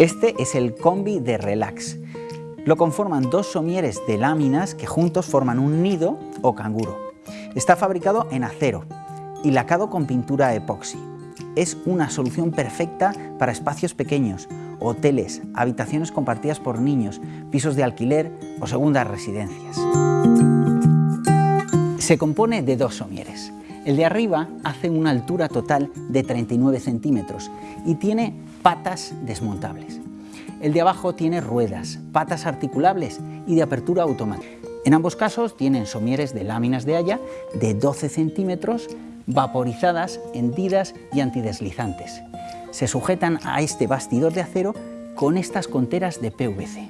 Este es el combi de Relax. Lo conforman dos somieres de láminas que juntos forman un nido o canguro. Está fabricado en acero y lacado con pintura epoxi. Es una solución perfecta para espacios pequeños, hoteles, habitaciones compartidas por niños, pisos de alquiler o segundas residencias. Se compone de dos somieres. El de arriba hace una altura total de 39 centímetros y tiene patas desmontables. El de abajo tiene ruedas, patas articulables y de apertura automática. En ambos casos tienen somieres de láminas de haya de 12 centímetros, vaporizadas, hendidas y antideslizantes. Se sujetan a este bastidor de acero con estas conteras de PVC.